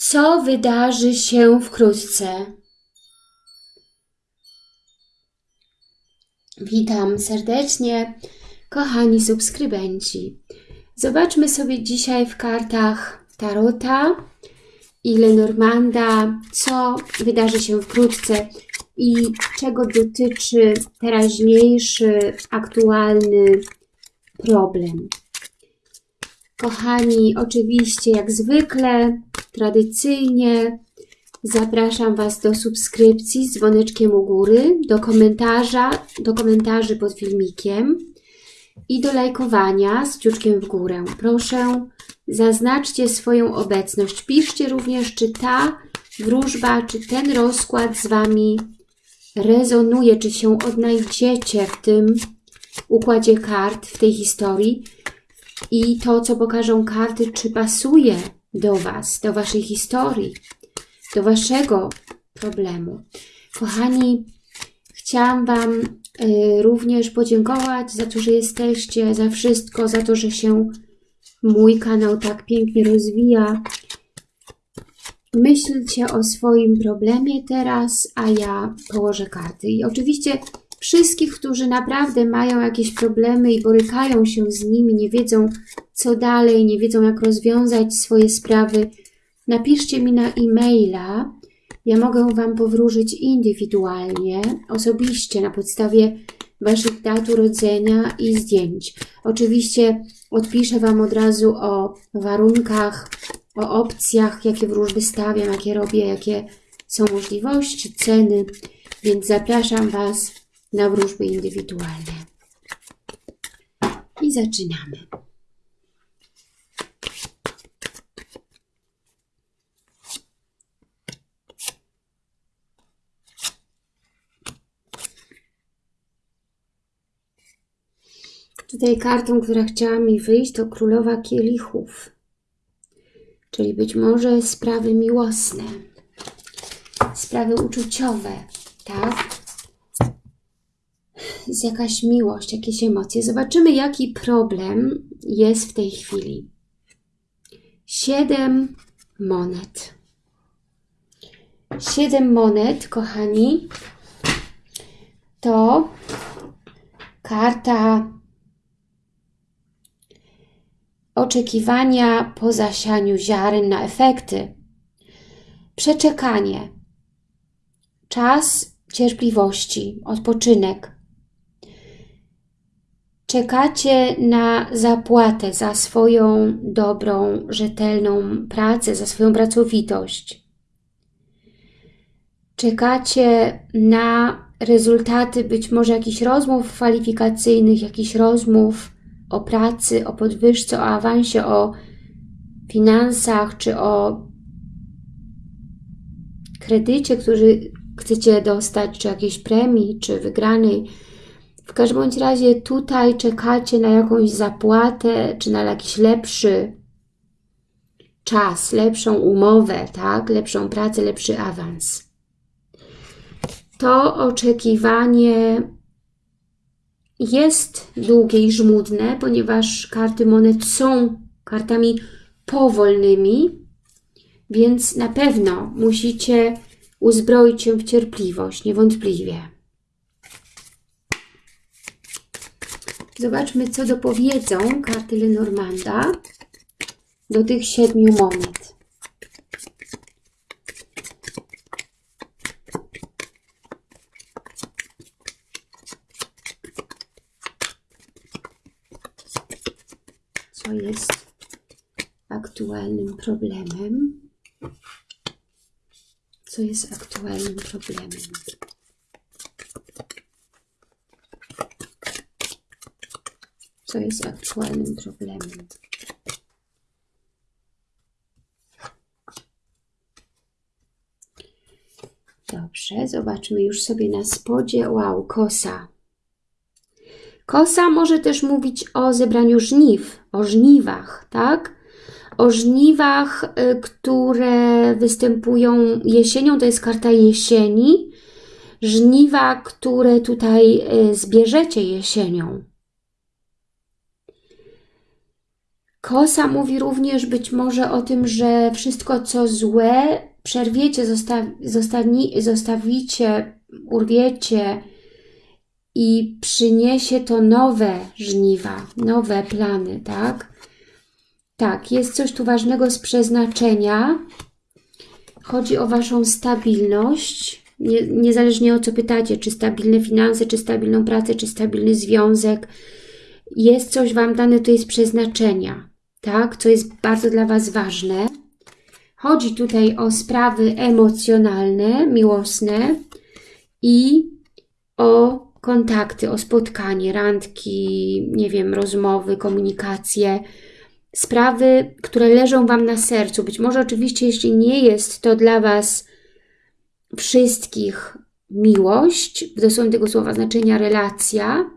Co wydarzy się wkrótce? Witam serdecznie, kochani subskrybenci. Zobaczmy sobie dzisiaj w kartach Tarota i Lenormanda, co wydarzy się wkrótce i czego dotyczy teraźniejszy, aktualny problem. Kochani, oczywiście jak zwykle, tradycyjnie zapraszam Was do subskrypcji z dzwoneczkiem u góry, do komentarza, do komentarzy pod filmikiem i do lajkowania z kciuczkiem w górę. Proszę, zaznaczcie swoją obecność. Piszcie również, czy ta wróżba, czy ten rozkład z Wami rezonuje, czy się odnajdziecie w tym układzie kart, w tej historii i to, co pokażą karty, czy pasuje do Was, do Waszej historii, do Waszego problemu. Kochani, chciałam Wam y, również podziękować za to, że jesteście, za wszystko, za to, że się mój kanał tak pięknie rozwija. Myślcie o swoim problemie teraz, a ja położę karty. I oczywiście wszystkich, którzy naprawdę mają jakieś problemy i borykają się z nimi, nie wiedzą co dalej, nie wiedzą jak rozwiązać swoje sprawy, napiszcie mi na e-maila. Ja mogę Wam powróżyć indywidualnie, osobiście, na podstawie Waszych dat urodzenia i zdjęć. Oczywiście odpiszę Wam od razu o warunkach, o opcjach, jakie wróżby stawiam, jakie robię, jakie są możliwości, ceny, więc zapraszam Was na wróżby indywidualne. I zaczynamy. Tutaj kartą, która chciała mi wyjść, to Królowa Kielichów. Czyli być może sprawy miłosne, sprawy uczuciowe, tak? Jest jakaś miłość, jakieś emocje. Zobaczymy, jaki problem jest w tej chwili. Siedem monet. Siedem monet, kochani, to karta oczekiwania po zasianiu ziaren na efekty. Przeczekanie. Czas cierpliwości, odpoczynek Czekacie na zapłatę za swoją dobrą, rzetelną pracę, za swoją pracowitość. Czekacie na rezultaty być może jakichś rozmów kwalifikacyjnych, jakichś rozmów o pracy, o podwyżce, o awansie, o finansach, czy o kredycie, który chcecie dostać, czy jakiejś premii, czy wygranej w każdym bądź razie tutaj czekacie na jakąś zapłatę, czy na jakiś lepszy czas, lepszą umowę, tak? lepszą pracę, lepszy awans. To oczekiwanie jest długie i żmudne, ponieważ karty monet są kartami powolnymi, więc na pewno musicie uzbroić się w cierpliwość, niewątpliwie. Zobaczmy, co dopowiedzą karty Lenormanda do tych siedmiu monet. Co jest aktualnym problemem? Co jest aktualnym problemem? Co jest aktualnym problemem. Dobrze, zobaczmy już sobie na spodzie. Wow, kosa. Kosa może też mówić o zebraniu żniw, o żniwach, tak? O żniwach, y, które występują jesienią, to jest karta jesieni. Żniwa, które tutaj y, zbierzecie jesienią. Kosa mówi również być może o tym, że wszystko co złe przerwiecie, zosta zostawicie, urwiecie i przyniesie to nowe żniwa, nowe plany, tak? Tak, jest coś tu ważnego z przeznaczenia. Chodzi o Waszą stabilność, nie, niezależnie o co pytacie, czy stabilne finanse, czy stabilną pracę, czy stabilny związek. Jest coś Wam dane, to jest przeznaczenia, tak? Co jest bardzo dla Was ważne. Chodzi tutaj o sprawy emocjonalne, miłosne i o kontakty, o spotkanie, randki, nie wiem, rozmowy, komunikacje, sprawy, które leżą Wam na sercu. Być może oczywiście, jeśli nie jest to dla Was wszystkich miłość, w dosłownym tego słowa znaczenia relacja,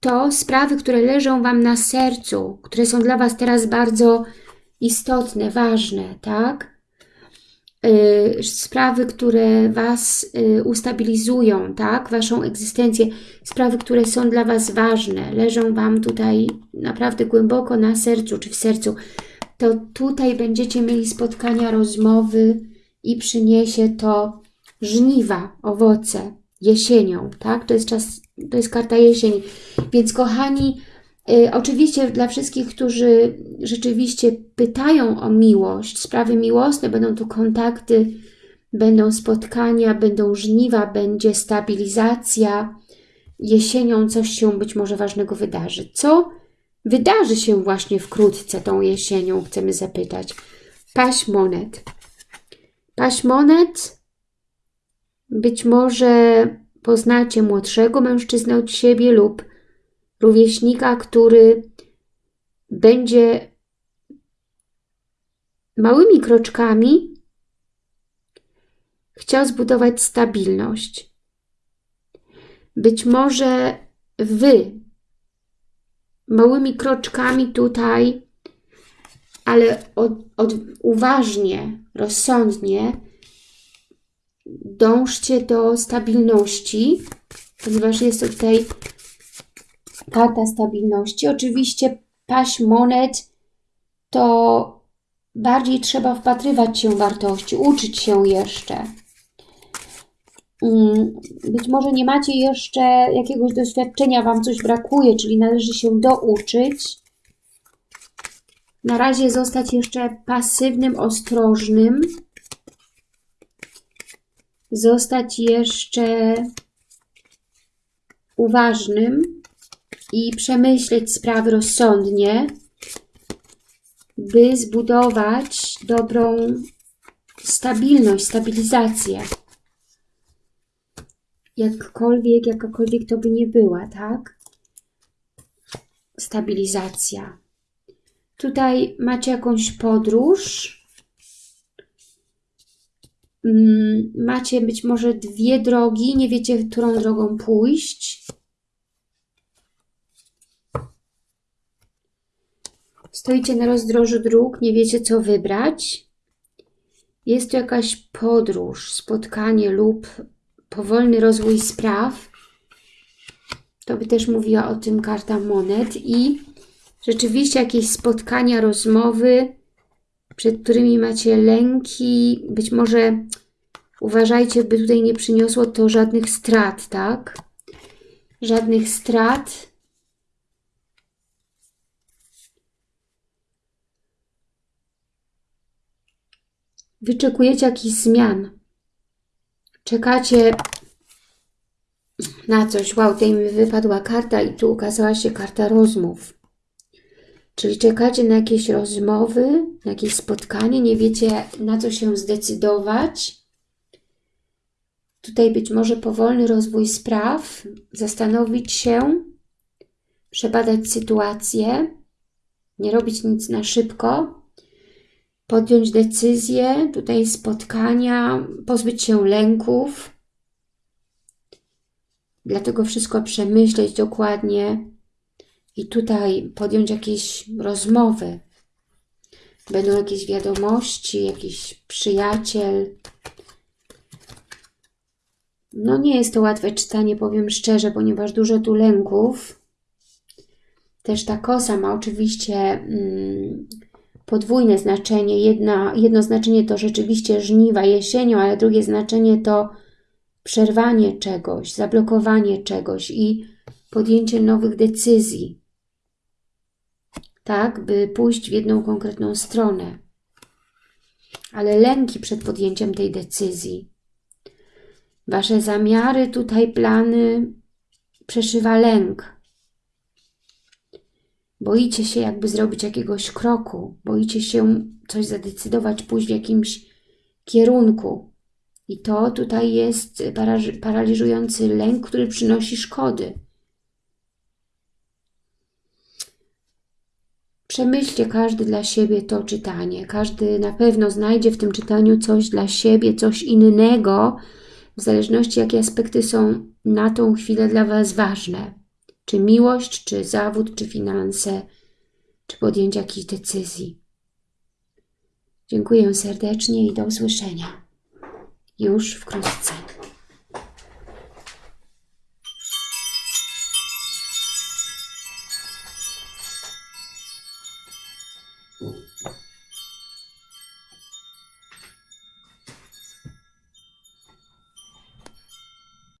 to sprawy, które leżą Wam na sercu, które są dla Was teraz bardzo istotne, ważne, tak? Yy, sprawy, które Was yy, ustabilizują, tak? Waszą egzystencję, sprawy, które są dla Was ważne, leżą Wam tutaj naprawdę głęboko na sercu, czy w sercu, to tutaj będziecie mieli spotkania, rozmowy i przyniesie to żniwa, owoce jesienią, tak? To jest czas, to jest karta jesień. Więc kochani, y, oczywiście dla wszystkich, którzy rzeczywiście pytają o miłość, sprawy miłosne, będą tu kontakty, będą spotkania, będą żniwa, będzie stabilizacja. Jesienią coś się być może ważnego wydarzy. Co wydarzy się właśnie wkrótce tą jesienią, chcemy zapytać. Paś monet. Paś monet być może poznacie młodszego mężczyznę od siebie lub rówieśnika, który będzie małymi kroczkami chciał zbudować stabilność. Być może Wy małymi kroczkami tutaj, ale od, od, uważnie, rozsądnie dążcie do stabilności, ponieważ jest tutaj karta stabilności. Oczywiście paść monet to bardziej trzeba wpatrywać się w wartości, uczyć się jeszcze. Mm, być może nie macie jeszcze jakiegoś doświadczenia, Wam coś brakuje, czyli należy się douczyć. Na razie zostać jeszcze pasywnym, ostrożnym zostać jeszcze uważnym i przemyśleć sprawy rozsądnie, by zbudować dobrą stabilność, stabilizację. Jakkolwiek, jakakolwiek to by nie była, tak? Stabilizacja. Tutaj macie jakąś podróż, macie być może dwie drogi, nie wiecie, którą drogą pójść. Stoicie na rozdrożu dróg, nie wiecie, co wybrać. Jest to jakaś podróż, spotkanie lub powolny rozwój spraw. To by też mówiła o tym karta monet. I rzeczywiście jakieś spotkania, rozmowy, przed którymi macie lęki, być może uważajcie, by tutaj nie przyniosło to żadnych strat, tak? Żadnych strat. Wyczekujecie jakichś zmian. Czekacie na coś. Wow, tutaj mi wypadła karta i tu ukazała się karta rozmów. Czyli czekacie na jakieś rozmowy, na jakieś spotkanie, nie wiecie na co się zdecydować. Tutaj być może powolny rozwój spraw, zastanowić się, przebadać sytuację, nie robić nic na szybko, podjąć decyzję, tutaj spotkania, pozbyć się lęków. Dlatego wszystko przemyśleć dokładnie, i tutaj podjąć jakieś rozmowy. Będą jakieś wiadomości, jakiś przyjaciel. No nie jest to łatwe czytanie, powiem szczerze, ponieważ dużo tu lęków. Też ta kosa ma oczywiście mm, podwójne znaczenie. Jedna, jedno znaczenie to rzeczywiście żniwa jesienią, ale drugie znaczenie to przerwanie czegoś, zablokowanie czegoś i podjęcie nowych decyzji. Tak, by pójść w jedną konkretną stronę. Ale lęki przed podjęciem tej decyzji. Wasze zamiary, tutaj plany przeszywa lęk. Boicie się jakby zrobić jakiegoś kroku, boicie się coś zadecydować, pójść w jakimś kierunku. I to tutaj jest paraliżujący lęk, który przynosi szkody. Przemyślcie każdy dla siebie to czytanie. Każdy na pewno znajdzie w tym czytaniu coś dla siebie, coś innego, w zależności jakie aspekty są na tą chwilę dla Was ważne. Czy miłość, czy zawód, czy finanse, czy podjęcie jakiejś decyzji. Dziękuję serdecznie i do usłyszenia. Już wkrótce.